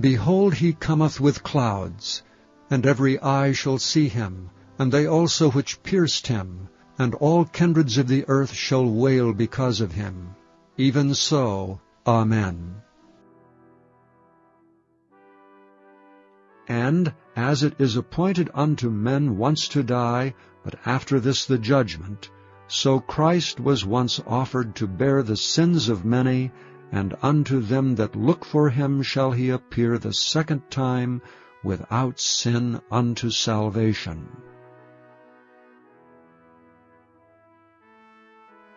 Behold, he cometh with clouds, and every eye shall see him, and they also which pierced him, and all kindreds of the earth shall wail because of him. Even so, Amen. And as it is appointed unto men once to die, but after this the judgment, so Christ was once offered to bear the sins of many, and unto them that look for him shall he appear the second time without sin unto salvation.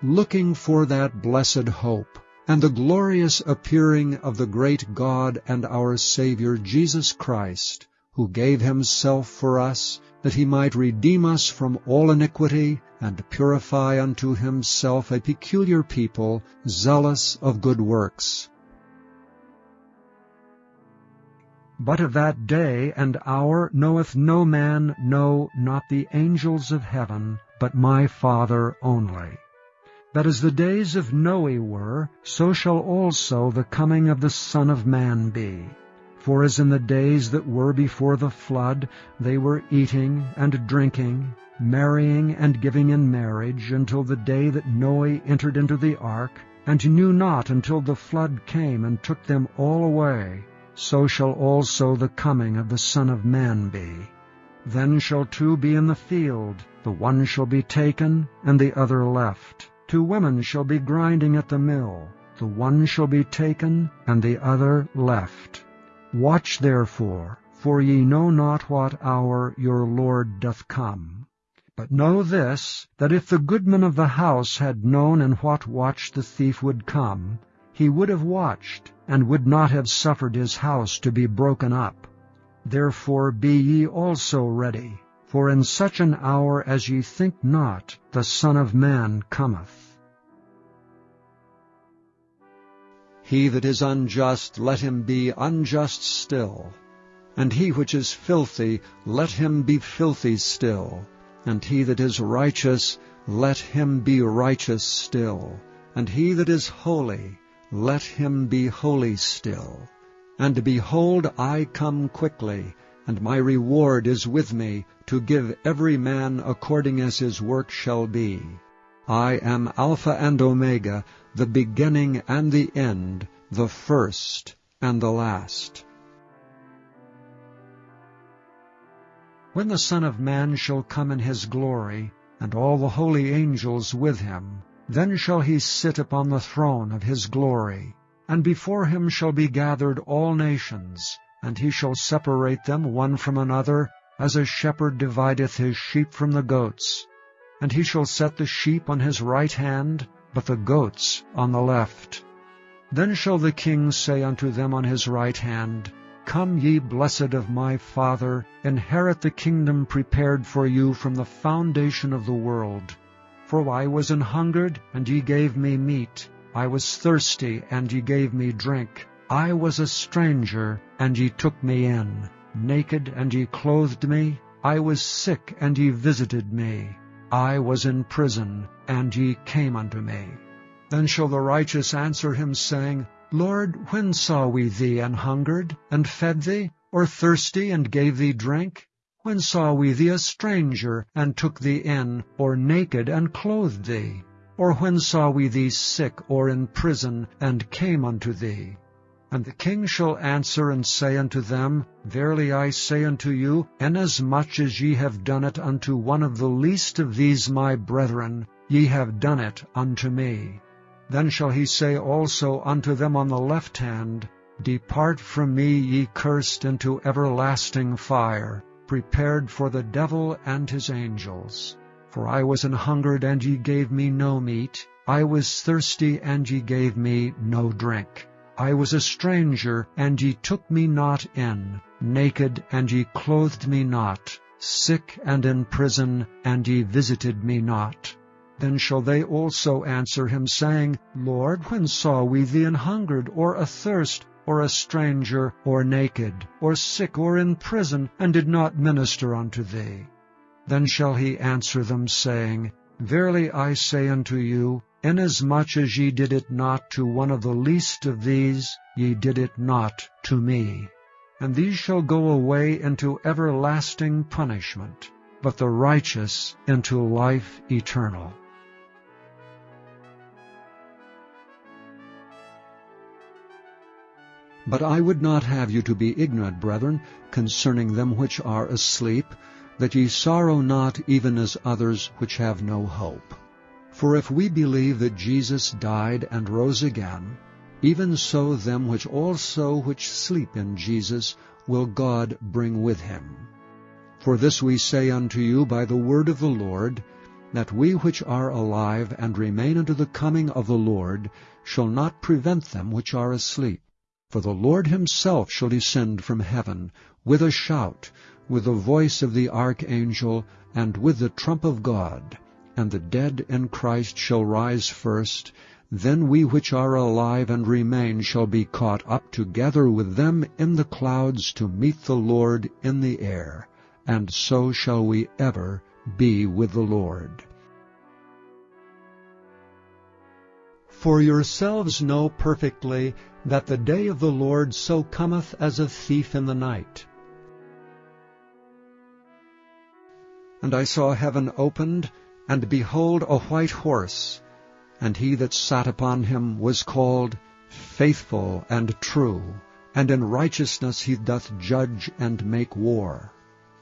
Looking for that blessed hope, and the glorious appearing of the great God and our Saviour Jesus Christ, who gave himself for us, that he might redeem us from all iniquity, and purify unto himself a peculiar people, zealous of good works. But of that day and hour knoweth no man, no, not the angels of heaven, but my Father only. That as the days of Noe were, so shall also the coming of the Son of Man be. For as in the days that were before the flood, they were eating and drinking, marrying and giving in marriage, until the day that Noe entered into the ark, and knew not until the flood came and took them all away, so shall also the coming of the Son of Man be. Then shall two be in the field, the one shall be taken, and the other left. Two women shall be grinding at the mill, the one shall be taken, and the other left. Watch therefore, for ye know not what hour your Lord doth come. But know this, that if the goodman of the house had known in what watch the thief would come, he would have watched, and would not have suffered his house to be broken up. Therefore be ye also ready, for in such an hour as ye think not, the Son of Man cometh. He that is unjust, let him be unjust still. And he which is filthy, let him be filthy still. And he that is righteous, let him be righteous still. And he that is holy, let him be holy still. And behold, I come quickly, and my reward is with me, to give every man according as his work shall be. I am Alpha and Omega, the beginning and the end, the first and the last. When the Son of Man shall come in his glory, and all the holy angels with him, then shall he sit upon the throne of his glory, and before him shall be gathered all nations, and he shall separate them one from another, as a shepherd divideth his sheep from the goats. And he shall set the sheep on his right hand, but the goats on the left. Then shall the king say unto them on his right hand, Come ye blessed of my Father, inherit the kingdom prepared for you from the foundation of the world. For I was an hungered, and ye gave me meat. I was thirsty, and ye gave me drink. I was a stranger, and ye took me in. Naked, and ye clothed me. I was sick, and ye visited me. I was in prison, and ye came unto me. Then shall the righteous answer him, saying, Lord, when saw we thee an hungered, and fed thee, or thirsty, and gave thee drink? When saw we thee a stranger, and took thee in, or naked, and clothed thee? Or when saw we thee sick, or in prison, and came unto thee? And the king shall answer and say unto them, Verily I say unto you, inasmuch as ye have done it unto one of the least of these my brethren, ye have done it unto me. Then shall he say also unto them on the left hand, Depart from me, ye cursed, into everlasting fire, prepared for the devil and his angels. For I was an hungered, and ye gave me no meat. I was thirsty, and ye gave me no drink. I was a stranger, and ye took me not in, naked, and ye clothed me not, sick and in prison, and ye visited me not. Then shall they also answer him, saying, Lord, when saw we thee an hungered, or athirst, or a stranger, or naked, or sick, or in prison, and did not minister unto thee? Then shall he answer them, saying, Verily I say unto you, Inasmuch as ye did it not to one of the least of these, ye did it not to me. and these shall go away into everlasting punishment, but the righteous into life eternal. But I would not have you to be ignorant, brethren, concerning them which are asleep, that ye sorrow not even as others which have no hope. For if we believe that Jesus died and rose again, even so them which also which sleep in Jesus will God bring with him. For this we say unto you by the word of the Lord, that we which are alive and remain unto the coming of the Lord shall not prevent them which are asleep. For the Lord himself shall descend from heaven with a shout, with the voice of the archangel, and with the trump of God, and the dead in Christ shall rise first, then we which are alive and remain shall be caught up together with them in the clouds to meet the Lord in the air, and so shall we ever be with the Lord. For yourselves know perfectly that the day of the Lord so cometh as a thief in the night. And I saw heaven opened, and behold a white horse, and he that sat upon him was called Faithful and True, and in righteousness he doth judge and make war.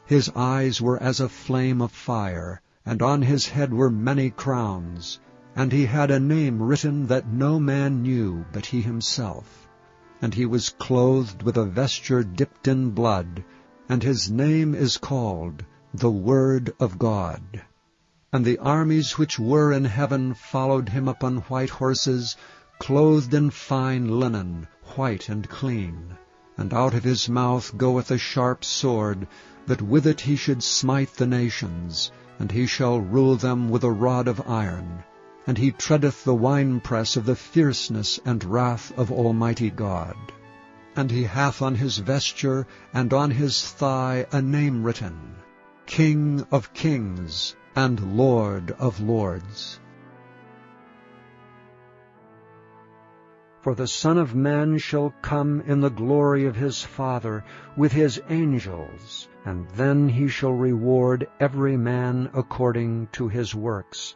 His eyes were as a flame of fire, and on his head were many crowns, and he had a name written that no man knew but he himself. And he was clothed with a vesture dipped in blood, and his name is called the Word of God. And the armies which were in heaven followed him upon white horses, clothed in fine linen, white and clean. And out of his mouth goeth a sharp sword, that with it he should smite the nations, and he shall rule them with a rod of iron. And he treadeth the winepress of the fierceness and wrath of Almighty God. And he hath on his vesture and on his thigh a name written, King of kings and Lord of lords. For the Son of Man shall come in the glory of his Father with his angels, and then he shall reward every man according to his works.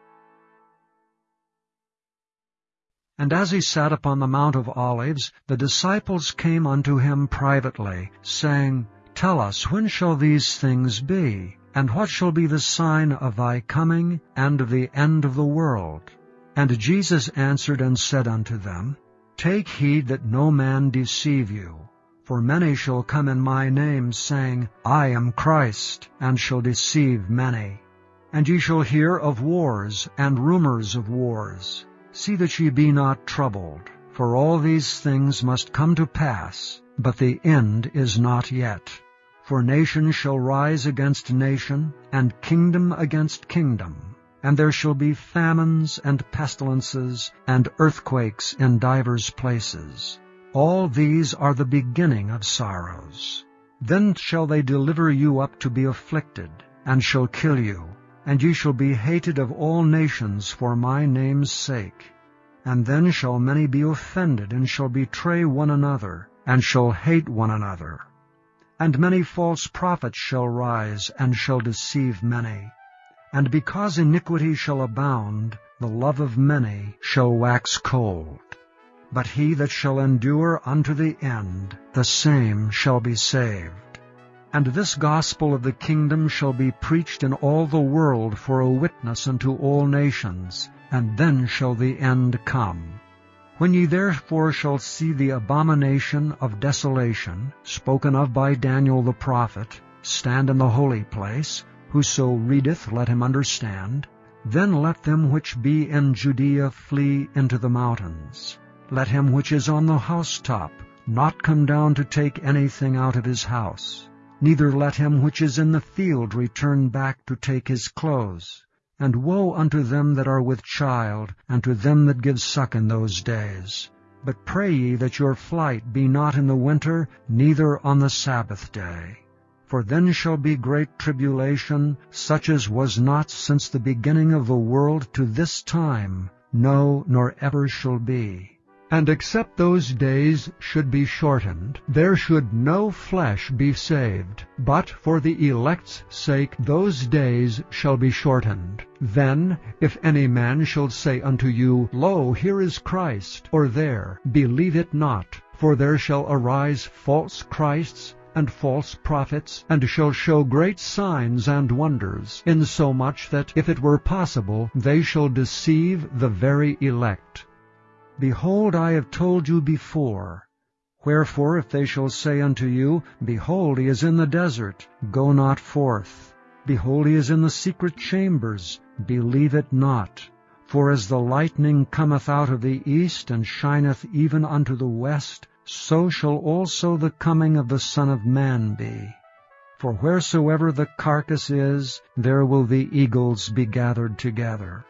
And as he sat upon the Mount of Olives, the disciples came unto him privately, saying, Tell us, when shall these things be? And what shall be the sign of thy coming and of the end of the world? And Jesus answered and said unto them, Take heed that no man deceive you. For many shall come in my name, saying, I am Christ, and shall deceive many. And ye shall hear of wars and rumors of wars. See that ye be not troubled, for all these things must come to pass, but the end is not yet. For nation shall rise against nation, and kingdom against kingdom. And there shall be famines and pestilences and earthquakes in divers places. All these are the beginning of sorrows. Then shall they deliver you up to be afflicted, and shall kill you, and ye shall be hated of all nations for my name's sake. And then shall many be offended, and shall betray one another, and shall hate one another. And many false prophets shall rise, and shall deceive many. And because iniquity shall abound, the love of many shall wax cold. But he that shall endure unto the end, the same shall be saved. And this gospel of the kingdom shall be preached in all the world for a witness unto all nations, and then shall the end come. When ye therefore shall see the abomination of desolation, spoken of by Daniel the prophet, stand in the holy place, whoso readeth let him understand, then let them which be in Judea flee into the mountains. Let him which is on the housetop not come down to take anything out of his house, neither let him which is in the field return back to take his clothes. And woe unto them that are with child, and to them that give suck in those days. But pray ye that your flight be not in the winter, neither on the Sabbath day. For then shall be great tribulation, such as was not since the beginning of the world to this time, no, nor ever shall be. And except those days should be shortened, there should no flesh be saved. But for the elect's sake those days shall be shortened. Then, if any man shall say unto you, Lo, here is Christ, or there, believe it not. For there shall arise false Christs, and false prophets, and shall show great signs and wonders, insomuch that, if it were possible, they shall deceive the very elect. Behold, I have told you before. Wherefore, if they shall say unto you, Behold, he is in the desert, go not forth. Behold, he is in the secret chambers, believe it not. For as the lightning cometh out of the east, and shineth even unto the west, so shall also the coming of the Son of Man be. For wheresoever the carcass is, there will the eagles be gathered together.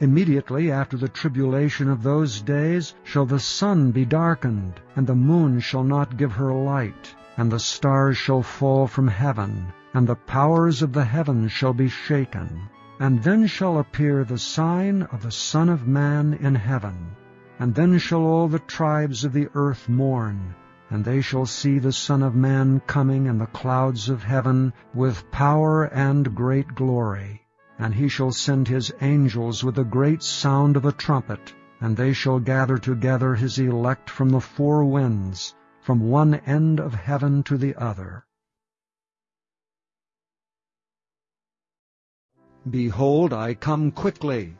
Immediately after the tribulation of those days shall the sun be darkened, and the moon shall not give her light, and the stars shall fall from heaven, and the powers of the heavens shall be shaken. And then shall appear the sign of the Son of Man in heaven. And then shall all the tribes of the earth mourn, and they shall see the Son of Man coming in the clouds of heaven with power and great glory. And he shall send his angels with a great sound of a trumpet, and they shall gather together his elect from the four winds, from one end of heaven to the other. Behold, I come quickly.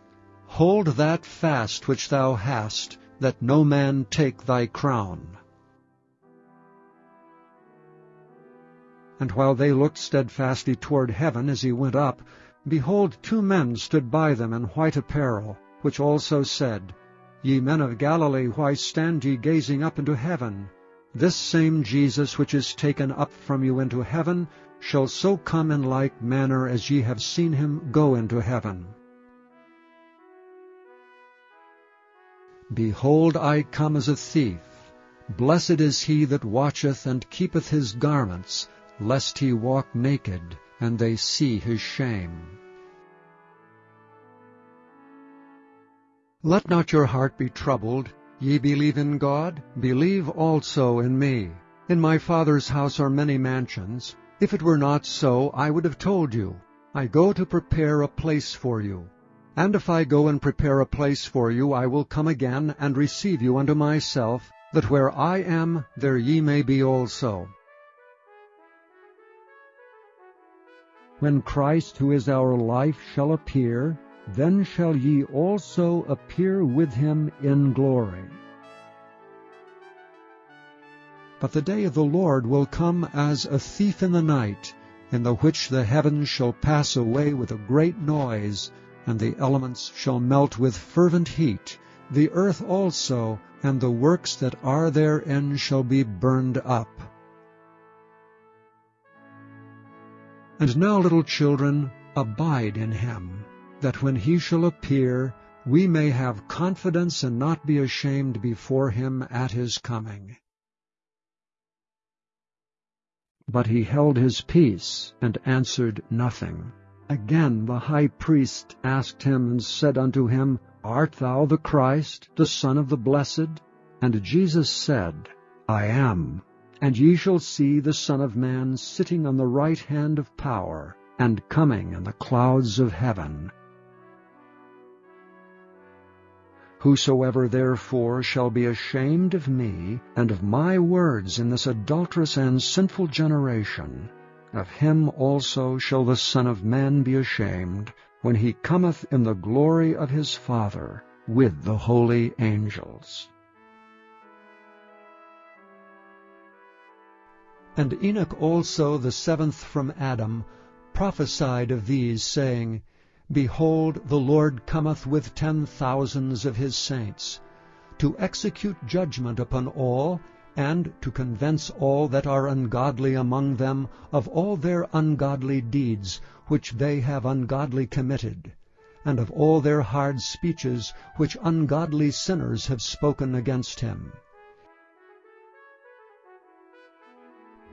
Hold that fast which thou hast, that no man take thy crown. And while they looked steadfastly toward heaven as he went up, Behold, two men stood by them in white apparel, which also said, Ye men of Galilee, why stand ye gazing up into heaven? This same Jesus which is taken up from you into heaven shall so come in like manner as ye have seen him go into heaven. Behold, I come as a thief. Blessed is he that watcheth and keepeth his garments, lest he walk naked, and they see his shame. Let not your heart be troubled. Ye believe in God, believe also in me. In my Father's house are many mansions. If it were not so, I would have told you. I go to prepare a place for you. And if I go and prepare a place for you, I will come again and receive you unto myself, that where I am, there ye may be also. When Christ, who is our life, shall appear, then shall ye also appear with him in glory. But the day of the Lord will come as a thief in the night, in the which the heavens shall pass away with a great noise, and the elements shall melt with fervent heat, the earth also, and the works that are therein shall be burned up. And now, little children, abide in him, that when he shall appear, we may have confidence and not be ashamed before him at his coming. But he held his peace, and answered nothing. Again the high priest asked him, and said unto him, Art thou the Christ, the Son of the Blessed? And Jesus said, I am. And ye shall see the Son of Man sitting on the right hand of power, and coming in the clouds of heaven. Whosoever therefore shall be ashamed of me and of my words in this adulterous and sinful generation, of him also shall the Son of Man be ashamed, when he cometh in the glory of his Father with the holy angels. And Enoch also, the seventh from Adam, prophesied of these, saying, Behold, the Lord cometh with ten thousands of his saints, to execute judgment upon all, and to convince all that are ungodly among them of all their ungodly deeds which they have ungodly committed, and of all their hard speeches which ungodly sinners have spoken against him.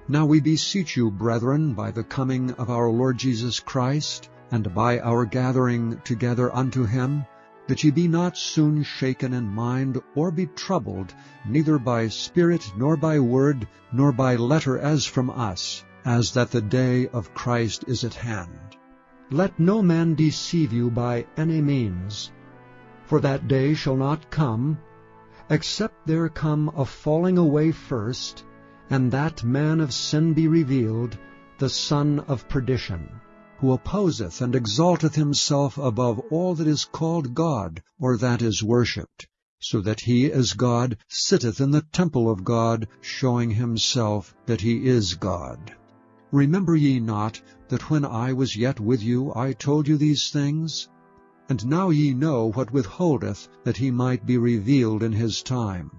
Now we beseech you, brethren, by the coming of our Lord Jesus Christ, and by our gathering together unto him, that ye be not soon shaken in mind, or be troubled, neither by spirit, nor by word, nor by letter as from us, as that the day of Christ is at hand. Let no man deceive you by any means, for that day shall not come, except there come a falling away first, and that man of sin be revealed, the son of perdition who opposeth and exalteth himself above all that is called God, or that is worshipped, so that he as God sitteth in the temple of God, showing himself that he is God. Remember ye not that when I was yet with you I told you these things? And now ye know what withholdeth, that he might be revealed in his time.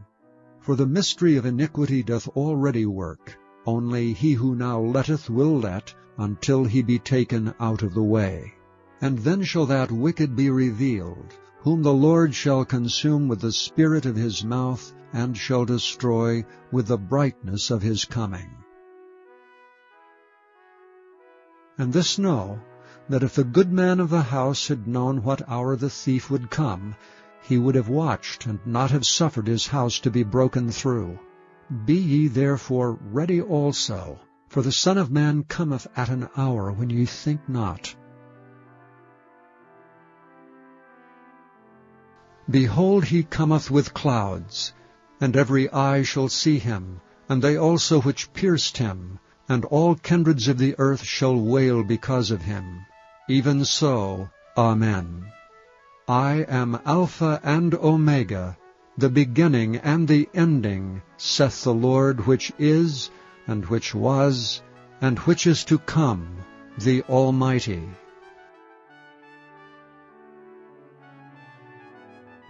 For the mystery of iniquity doth already work, only he who now letteth will let, until he be taken out of the way. And then shall that wicked be revealed, whom the Lord shall consume with the spirit of his mouth, and shall destroy with the brightness of his coming. And this know, that if the good man of the house had known what hour the thief would come, he would have watched, and not have suffered his house to be broken through. Be ye therefore ready also, for the Son of Man cometh at an hour when ye think not. Behold, he cometh with clouds, and every eye shall see him, and they also which pierced him, and all kindreds of the earth shall wail because of him. Even so, Amen. I am Alpha and Omega, the beginning and the ending, saith the Lord which is, and which was, and which is to come, the Almighty.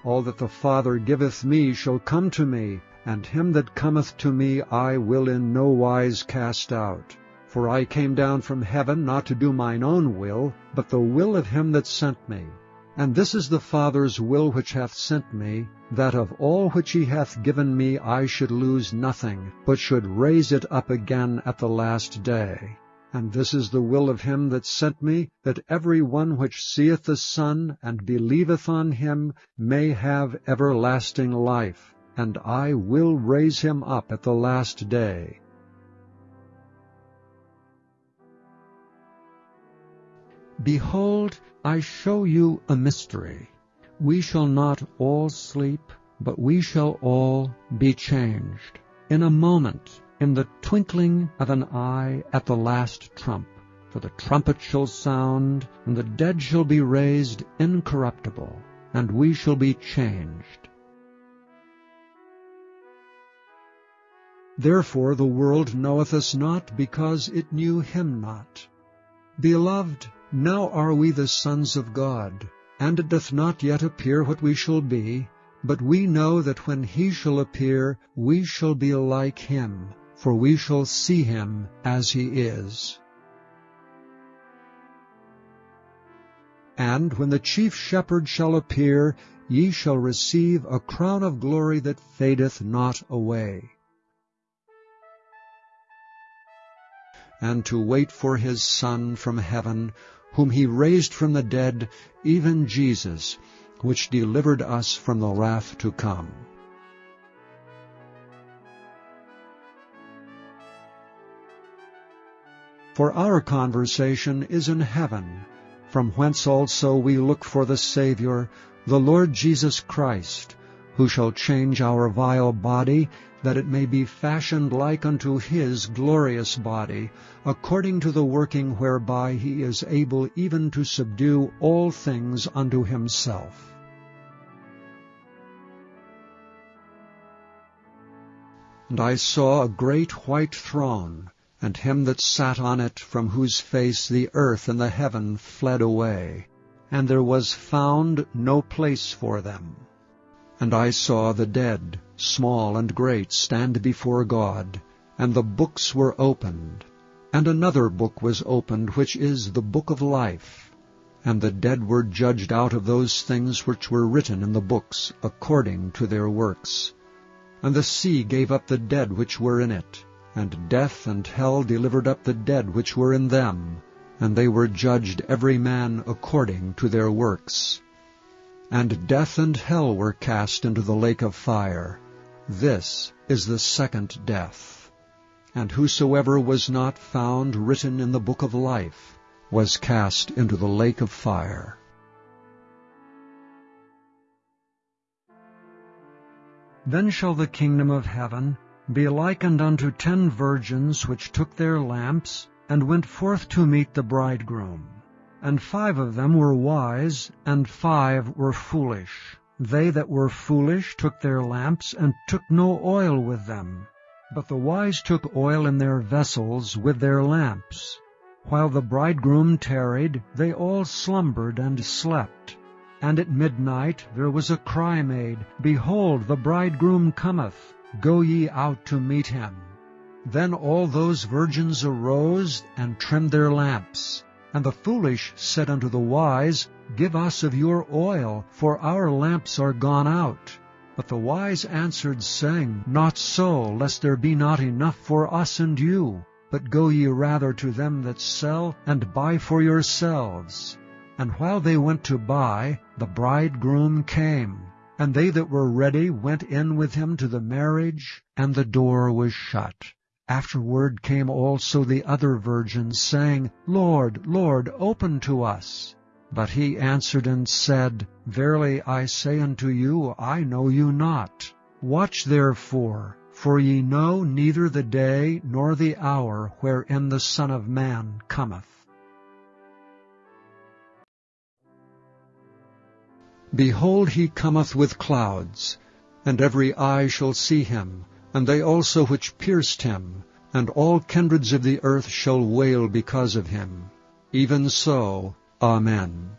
All that the Father giveth me shall come to me, and him that cometh to me I will in no wise cast out. For I came down from heaven not to do mine own will, but the will of him that sent me. And this is the Father's will which hath sent me, that of all which he hath given me I should lose nothing, but should raise it up again at the last day. And this is the will of him that sent me, that every one which seeth the Son, and believeth on him, may have everlasting life, and I will raise him up at the last day. Behold, I show you a mystery. We shall not all sleep, but we shall all be changed. In a moment, in the twinkling of an eye at the last trump. For the trumpet shall sound, and the dead shall be raised incorruptible, and we shall be changed. Therefore the world knoweth us not, because it knew him not. Beloved, now are we the sons of God, and it doth not yet appear what we shall be, but we know that when he shall appear, we shall be like him, for we shall see him as he is. And when the chief shepherd shall appear, ye shall receive a crown of glory that fadeth not away. And to wait for his Son from heaven, whom he raised from the dead, even Jesus, which delivered us from the wrath to come. For our conversation is in heaven, from whence also we look for the Saviour, the Lord Jesus Christ, who shall change our vile body, that it may be fashioned like unto his glorious body, according to the working whereby he is able even to subdue all things unto himself. And I saw a great white throne, and him that sat on it, from whose face the earth and the heaven fled away, and there was found no place for them. And I saw the dead, small and great, stand before God, and the books were opened. And another book was opened, which is the book of life. And the dead were judged out of those things which were written in the books, according to their works. And the sea gave up the dead which were in it, and death and hell delivered up the dead which were in them, and they were judged every man according to their works. and death and hell were cast into the lake of fire. This is the second death. And whosoever was not found written in the book of life was cast into the lake of fire. Then shall the kingdom of heaven be likened unto ten virgins which took their lamps, and went forth to meet the bridegroom. And five of them were wise, and five were foolish. They that were foolish took their lamps, and took no oil with them. But the wise took oil in their vessels with their lamps. While the bridegroom tarried, they all slumbered and slept. And at midnight there was a cry made, Behold, the bridegroom cometh, go ye out to meet him. Then all those virgins arose and trimmed their lamps. And the foolish said unto the wise, Give us of your oil, for our lamps are gone out. But the wise answered, saying, Not so, lest there be not enough for us and you. But go ye rather to them that sell, and buy for yourselves. And while they went to buy, the bridegroom came. And they that were ready went in with him to the marriage, and the door was shut. Afterward came also the other virgins, saying, Lord, Lord, open to us. But he answered and said, Verily I say unto you, I know you not. Watch therefore, for ye know neither the day nor the hour wherein the Son of Man cometh. Behold, he cometh with clouds, and every eye shall see him, and they also which pierced him, and all kindreds of the earth shall wail because of him. Even so, Amen.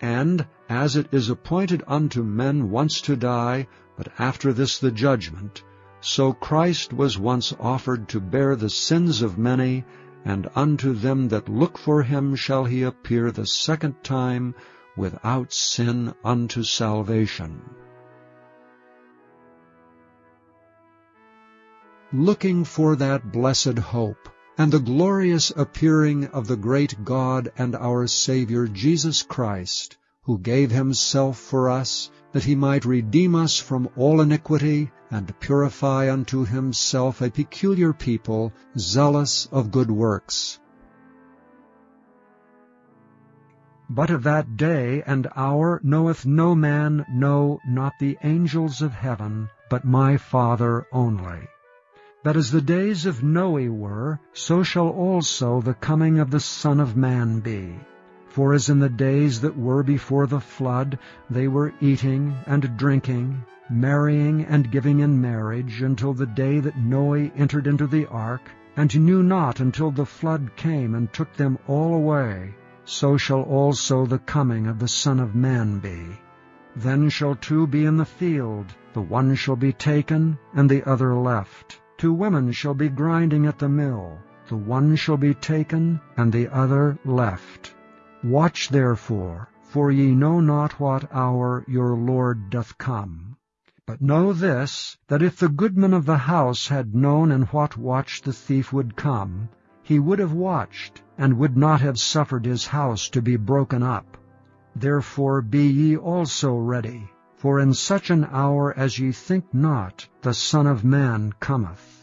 And as it is appointed unto men once to die, but after this the judgment, so Christ was once offered to bear the sins of many, and unto them that look for him shall he appear the second time without sin unto salvation. looking for that blessed hope and the glorious appearing of the great God and our Savior Jesus Christ, who gave himself for us, that he might redeem us from all iniquity, and purify unto himself a peculiar people, zealous of good works. But of that day and hour knoweth no man, no, not the angels of heaven, but my Father only that as the days of Noe were, so shall also the coming of the Son of Man be. For as in the days that were before the flood, they were eating and drinking, marrying and giving in marriage, until the day that Noe entered into the ark, and knew not until the flood came and took them all away, so shall also the coming of the Son of Man be. Then shall two be in the field, the one shall be taken, and the other left. Two women shall be grinding at the mill, the one shall be taken, and the other left. Watch therefore, for ye know not what hour your Lord doth come. But know this, that if the goodman of the house had known in what watch the thief would come, he would have watched, and would not have suffered his house to be broken up. Therefore be ye also ready, for in such an hour as ye think not, the Son of Man cometh.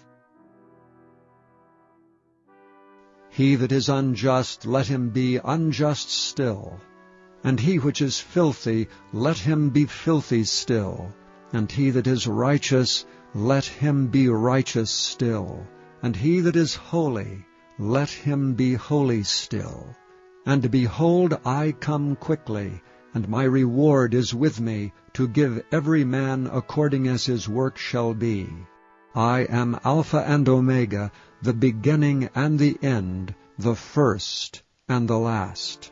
He that is unjust, let him be unjust still. And he which is filthy, let him be filthy still. And he that is righteous, let him be righteous still. And he that is holy, let him be holy still. And behold, I come quickly, and my reward is with me, to give every man according as his work shall be. I am Alpha and Omega, the beginning and the end, the first and the last.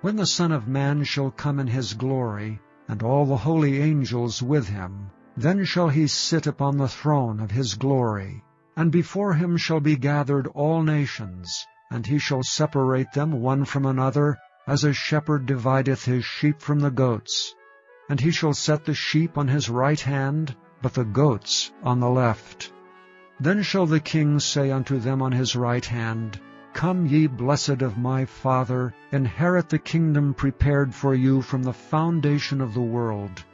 When the Son of Man shall come in his glory, and all the holy angels with him, then shall he sit upon the throne of his glory, and before him shall be gathered all nations, and he shall separate them one from another, as a shepherd divideth his sheep from the goats. And he shall set the sheep on his right hand, but the goats on the left. Then shall the king say unto them on his right hand, Come, ye blessed of my Father, inherit the kingdom prepared for you from the foundation of the world.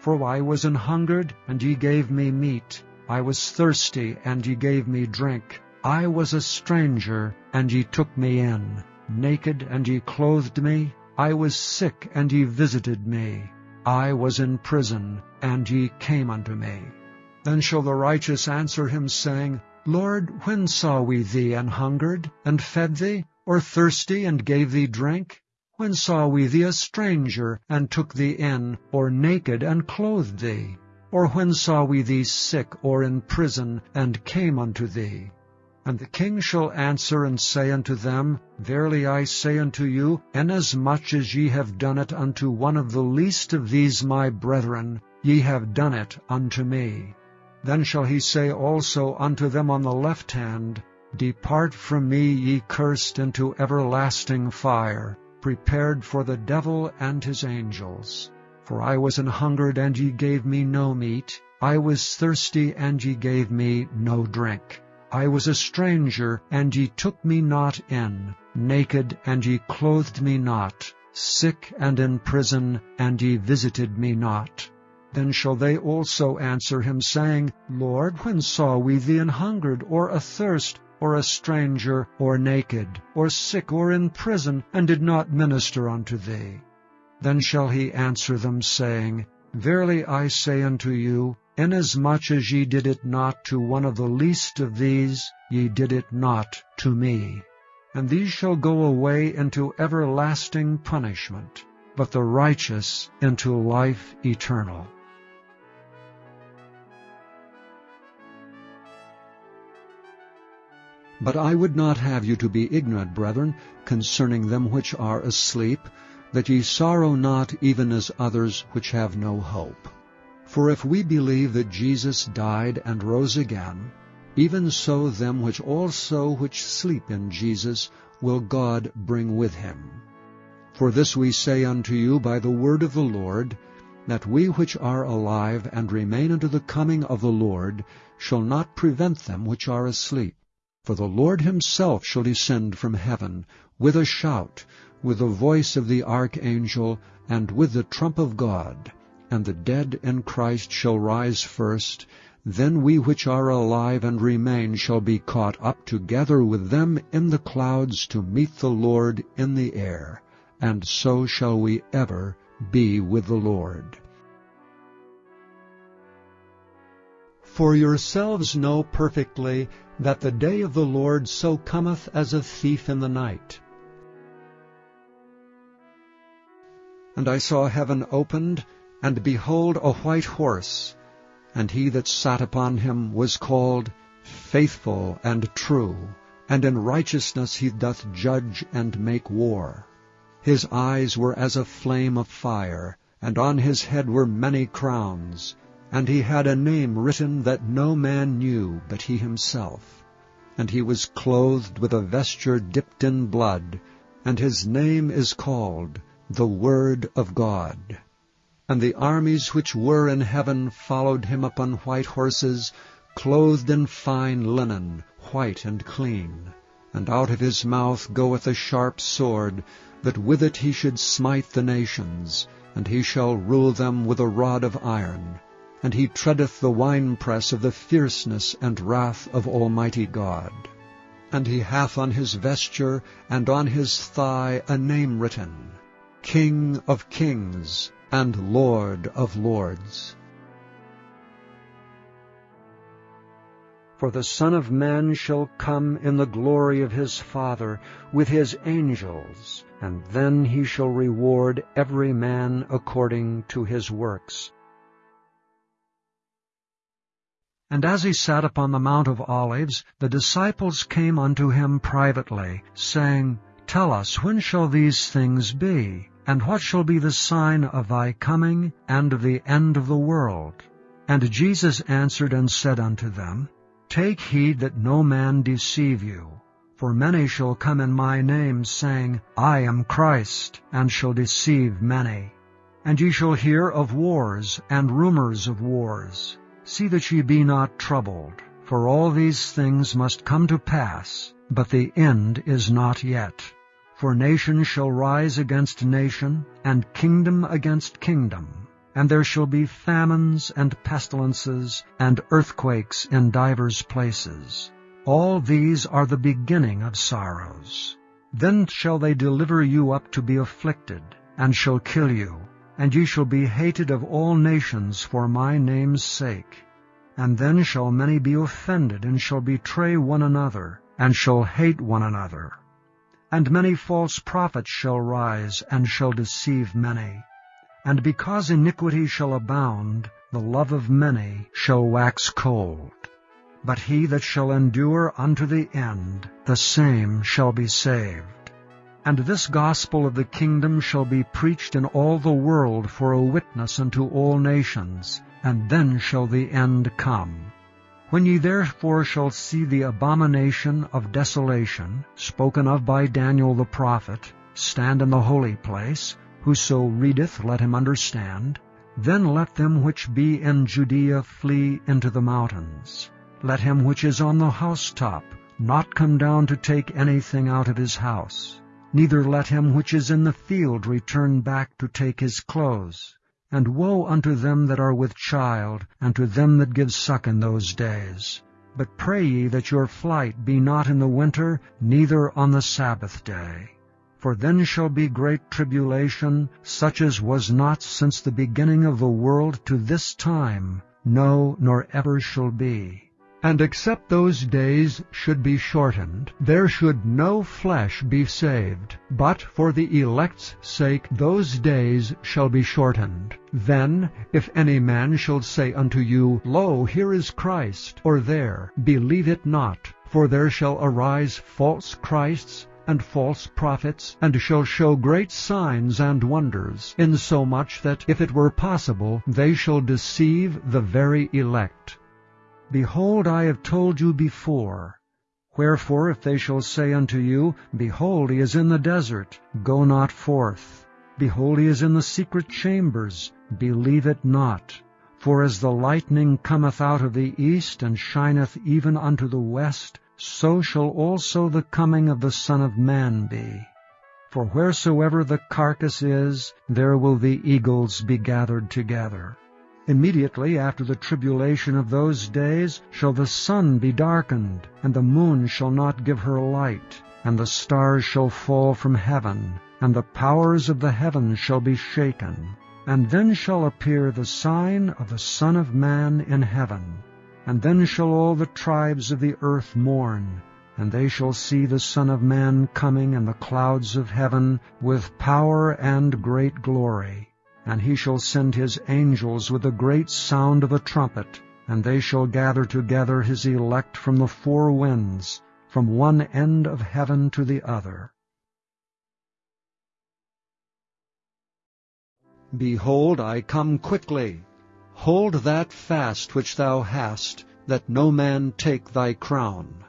For I was an hungered, and ye gave me meat. I was thirsty, and ye gave me drink. I was a stranger, and ye took me in. Naked, and ye clothed me. I was sick, and ye visited me. I was in prison, and ye came unto me. Then shall the righteous answer him, saying, Lord, when saw we thee an hungered, and fed thee, or thirsty, and gave thee drink? When saw we thee a stranger, and took thee in, or naked, and clothed thee? Or when saw we thee sick, or in prison, and came unto thee? And the king shall answer and say unto them, Verily I say unto you, inasmuch as ye have done it unto one of the least of these my brethren, ye have done it unto me. Then shall he say also unto them on the left hand, Depart from me, ye cursed, into everlasting fire, prepared for the devil and his angels. For I was an hungered, and ye gave me no meat. I was thirsty, and ye gave me no drink. I was a stranger, and ye took me not in, naked, and ye clothed me not, sick and in prison, and ye visited me not. Then shall they also answer him, saying, Lord, when saw we thee an hungered, or athirst, or a stranger, or naked, or sick, or in prison, and did not minister unto thee? Then shall he answer them, saying, Verily I say unto you, Inasmuch as ye did it not to one of the least of these, ye did it not to me. And these shall go away into everlasting punishment, but the righteous into life eternal. But I would not have you to be ignorant, brethren, concerning them which are asleep, that ye sorrow not even as others which have no hope. For if we believe that Jesus died and rose again, even so them which also which sleep in Jesus will God bring with him. For this we say unto you by the word of the Lord, that we which are alive and remain unto the coming of the Lord shall not prevent them which are asleep. For the Lord himself shall descend from heaven with a shout, with the voice of the archangel, and with the trump of God. And the dead in Christ shall rise first. Then we which are alive and remain shall be caught up together with them in the clouds to meet the Lord in the air. And so shall we ever be with the Lord. For yourselves know perfectly that the day of the Lord so cometh as a thief in the night. And I saw heaven opened, and behold a white horse, and he that sat upon him was called Faithful and True, and in righteousness he doth judge and make war. His eyes were as a flame of fire, and on his head were many crowns, and he had a name written that no man knew but he himself. And he was clothed with a vesture dipped in blood, and his name is called the Word of God. And the armies which were in heaven followed him upon white horses, clothed in fine linen, white and clean. And out of his mouth goeth a sharp sword, that with it he should smite the nations, and he shall rule them with a rod of iron and he treadeth the winepress of the fierceness and wrath of Almighty God. And he hath on his vesture and on his thigh a name written, King of kings and Lord of lords. For the Son of Man shall come in the glory of his Father with his angels, and then he shall reward every man according to his works. And as he sat upon the Mount of Olives, the disciples came unto him privately, saying, Tell us, when shall these things be? And what shall be the sign of thy coming and of the end of the world? And Jesus answered and said unto them, Take heed that no man deceive you. For many shall come in my name, saying, I am Christ, and shall deceive many. And ye shall hear of wars and rumors of wars. See that ye be not troubled, for all these things must come to pass, but the end is not yet. For nation shall rise against nation, and kingdom against kingdom. And there shall be famines and pestilences and earthquakes in divers places. All these are the beginning of sorrows. Then shall they deliver you up to be afflicted, and shall kill you, and ye shall be hated of all nations for my name's sake. And then shall many be offended, and shall betray one another, and shall hate one another. And many false prophets shall rise, and shall deceive many. And because iniquity shall abound, the love of many shall wax cold. But he that shall endure unto the end, the same shall be saved. And this gospel of the kingdom shall be preached in all the world for a witness unto all nations, and then shall the end come. When ye therefore shall see the abomination of desolation, spoken of by Daniel the prophet, stand in the holy place, whoso readeth let him understand, then let them which be in Judea flee into the mountains. Let him which is on the housetop not come down to take anything out of his house. Neither let him which is in the field return back to take his clothes. And woe unto them that are with child, and to them that give suck in those days. But pray ye that your flight be not in the winter, neither on the Sabbath day. For then shall be great tribulation, such as was not since the beginning of the world to this time, no, nor ever shall be. And except those days should be shortened, there should no flesh be saved. But for the elect's sake those days shall be shortened. Then, if any man shall say unto you, Lo, here is Christ, or there, believe it not. For there shall arise false Christs, and false prophets, and shall show great signs and wonders, insomuch that, if it were possible, they shall deceive the very elect. Behold, I have told you before. Wherefore, if they shall say unto you, Behold, he is in the desert, go not forth. Behold, he is in the secret chambers, believe it not. For as the lightning cometh out of the east, and shineth even unto the west, so shall also the coming of the Son of Man be. For wheresoever the carcass is, there will the eagles be gathered together. Immediately after the tribulation of those days shall the sun be darkened, and the moon shall not give her light, and the stars shall fall from heaven, and the powers of the heavens shall be shaken. And then shall appear the sign of the Son of Man in heaven. And then shall all the tribes of the earth mourn, and they shall see the Son of Man coming in the clouds of heaven with power and great glory. And he shall send his angels with a great sound of a trumpet, and they shall gather together his elect from the four winds, from one end of heaven to the other. Behold, I come quickly. Hold that fast which thou hast, that no man take thy crown.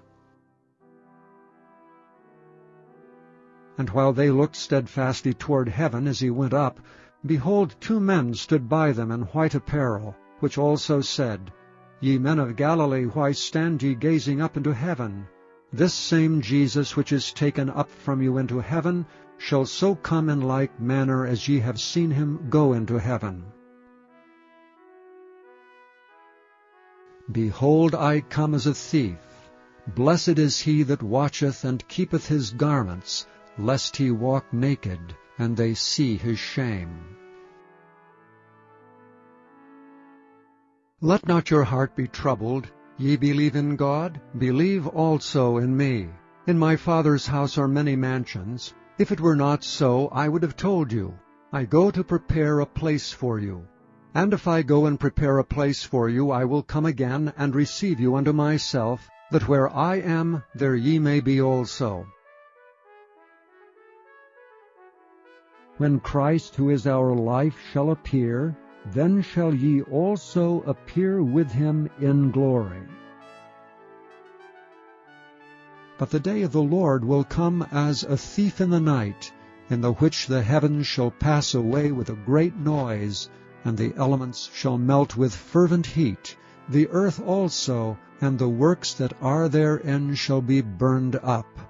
And while they looked steadfastly toward heaven as he went up, Behold, two men stood by them in white apparel, which also said, Ye men of Galilee, why stand ye gazing up into heaven? This same Jesus which is taken up from you into heaven shall so come in like manner as ye have seen him go into heaven. Behold, I come as a thief. Blessed is he that watcheth and keepeth his garments, lest he walk naked, and they see his shame. Let not your heart be troubled. Ye believe in God, believe also in me. In my Father's house are many mansions. If it were not so, I would have told you. I go to prepare a place for you. And if I go and prepare a place for you, I will come again and receive you unto myself, that where I am, there ye may be also. When Christ, who is our life, shall appear, then shall ye also appear with him in glory. But the day of the Lord will come as a thief in the night, in the which the heavens shall pass away with a great noise, and the elements shall melt with fervent heat, the earth also and the works that are therein shall be burned up.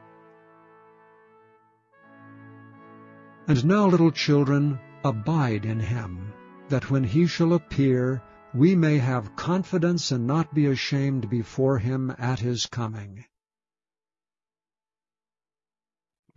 And now, little children, abide in him, that when he shall appear, we may have confidence and not be ashamed before him at his coming.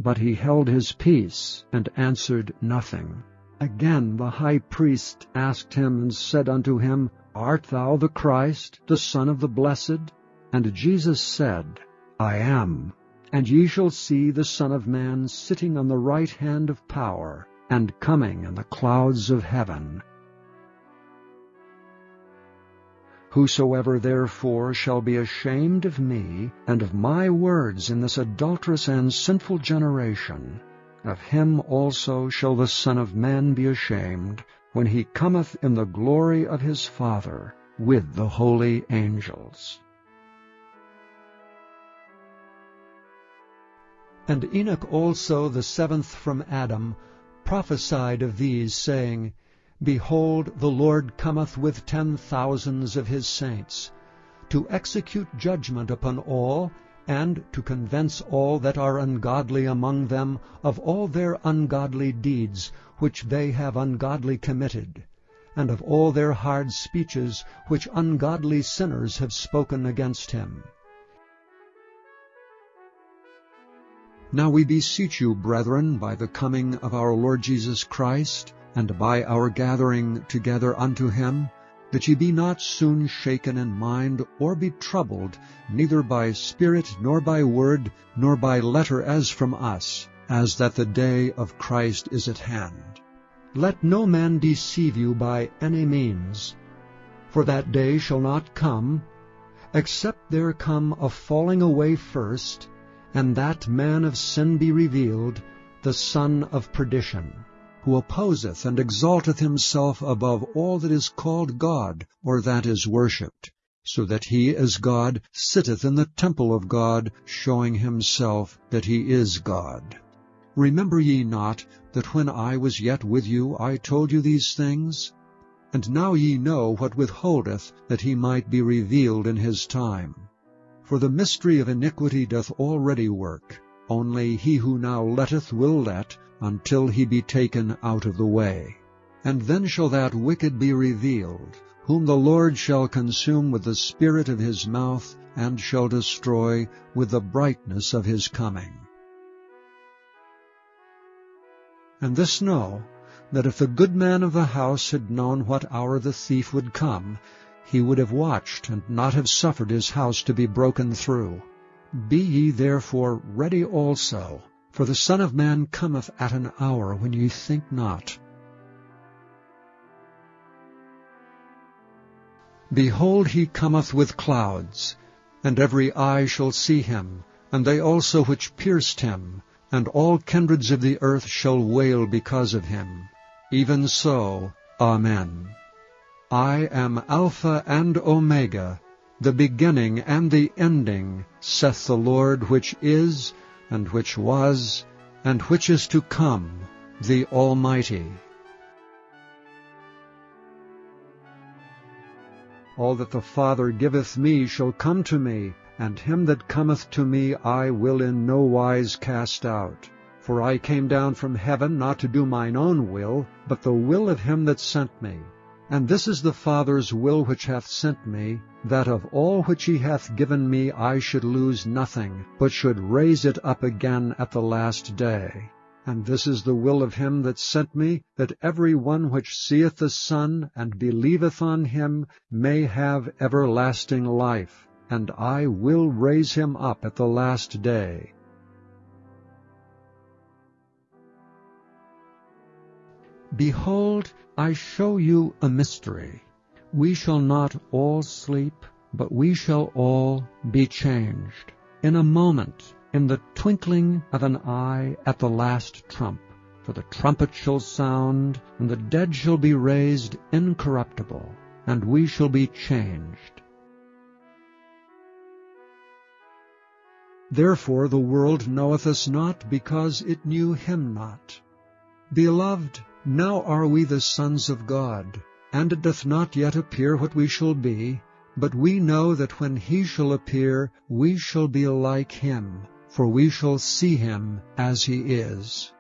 But he held his peace, and answered nothing. Again the high priest asked him, and said unto him, Art thou the Christ, the Son of the Blessed? And Jesus said, I am. And ye shall see the Son of Man sitting on the right hand of power, and coming in the clouds of heaven. Whosoever therefore shall be ashamed of me and of my words in this adulterous and sinful generation, of him also shall the Son of Man be ashamed, when he cometh in the glory of his Father with the holy angels. And Enoch also, the seventh from Adam, prophesied of these, saying, Behold, the Lord cometh with ten thousands of his saints, to execute judgment upon all, and to convince all that are ungodly among them of all their ungodly deeds which they have ungodly committed, and of all their hard speeches which ungodly sinners have spoken against him. Now we beseech you, brethren, by the coming of our Lord Jesus Christ, and by our gathering together unto him, that ye be not soon shaken in mind, or be troubled, neither by spirit, nor by word, nor by letter as from us, as that the day of Christ is at hand. Let no man deceive you by any means, for that day shall not come, except there come a falling away first, and that man of sin be revealed, the son of perdition, who opposeth and exalteth himself above all that is called God, or that is worshipped, so that he as God sitteth in the temple of God, showing himself that he is God. Remember ye not that when I was yet with you I told you these things? And now ye know what withholdeth that he might be revealed in his time. For the mystery of iniquity doth already work, only he who now letteth will let, until he be taken out of the way. And then shall that wicked be revealed, whom the Lord shall consume with the spirit of his mouth, and shall destroy with the brightness of his coming. And this know, that if the good man of the house had known what hour the thief would come, he would have watched, and not have suffered his house to be broken through. Be ye therefore ready also, for the Son of Man cometh at an hour when ye think not. Behold, he cometh with clouds, and every eye shall see him, and they also which pierced him, and all kindreds of the earth shall wail because of him. Even so, Amen. I am Alpha and Omega, the beginning and the ending, saith the Lord, which is, and which was, and which is to come, the Almighty. All that the Father giveth me shall come to me, and him that cometh to me I will in no wise cast out. For I came down from heaven not to do mine own will, but the will of him that sent me. And this is the Father's will which hath sent me, that of all which he hath given me I should lose nothing, but should raise it up again at the last day. And this is the will of him that sent me, that every one which seeth the Son, and believeth on him, may have everlasting life, and I will raise him up at the last day. Behold, I show you a mystery. We shall not all sleep, but we shall all be changed. In a moment, in the twinkling of an eye at the last trump. For the trumpet shall sound, and the dead shall be raised incorruptible, and we shall be changed. Therefore the world knoweth us not, because it knew him not. Beloved, now are we the sons of God, and it doth not yet appear what we shall be, But we know that when he shall appear, we shall be like him, for we shall see him as he is.